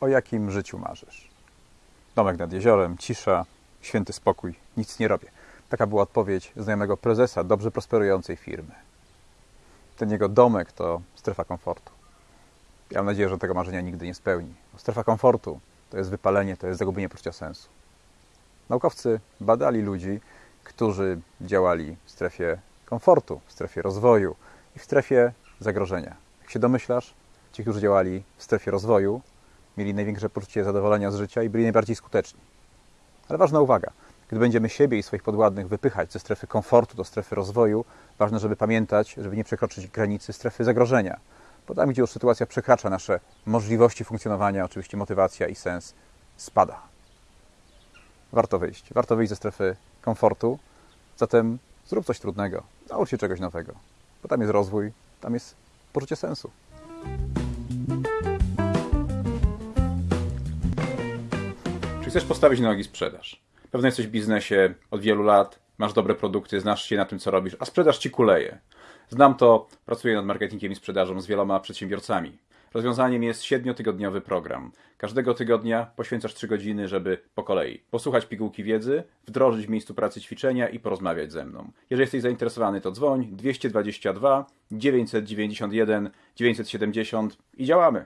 o jakim życiu marzysz? Domek nad jeziorem, cisza, święty spokój, nic nie robię. Taka była odpowiedź znajomego prezesa dobrze prosperującej firmy. Ten jego domek to strefa komfortu. Ja mam nadzieję, że tego marzenia nigdy nie spełni. Bo strefa komfortu to jest wypalenie, to jest zagubienie poczucia sensu. Naukowcy badali ludzi, którzy działali w strefie komfortu, w strefie rozwoju i w strefie zagrożenia. Jak się domyślasz, ci, którzy działali w strefie rozwoju, mieli największe poczucie zadowolenia z życia i byli najbardziej skuteczni. Ale ważna uwaga, gdy będziemy siebie i swoich podwładnych wypychać ze strefy komfortu do strefy rozwoju, ważne, żeby pamiętać, żeby nie przekroczyć granicy strefy zagrożenia. Bo tam, gdzie już sytuacja przekracza nasze możliwości funkcjonowania, oczywiście motywacja i sens spada. Warto wyjść. Warto wyjść ze strefy komfortu. Zatem zrób coś trudnego. Naucz się czegoś nowego. Bo tam jest rozwój, tam jest poczucie sensu. Chcesz postawić na nogi sprzedaż? Pewnie jesteś w biznesie od wielu lat, masz dobre produkty, znasz się na tym, co robisz, a sprzedaż ci kuleje. Znam to, pracuję nad marketingiem i sprzedażą z wieloma przedsiębiorcami. Rozwiązaniem jest siedmiotygodniowy program. Każdego tygodnia poświęcasz 3 godziny, żeby po kolei posłuchać pigułki wiedzy, wdrożyć w miejscu pracy ćwiczenia i porozmawiać ze mną. Jeżeli jesteś zainteresowany, to dzwoń 222 991 970 i działamy.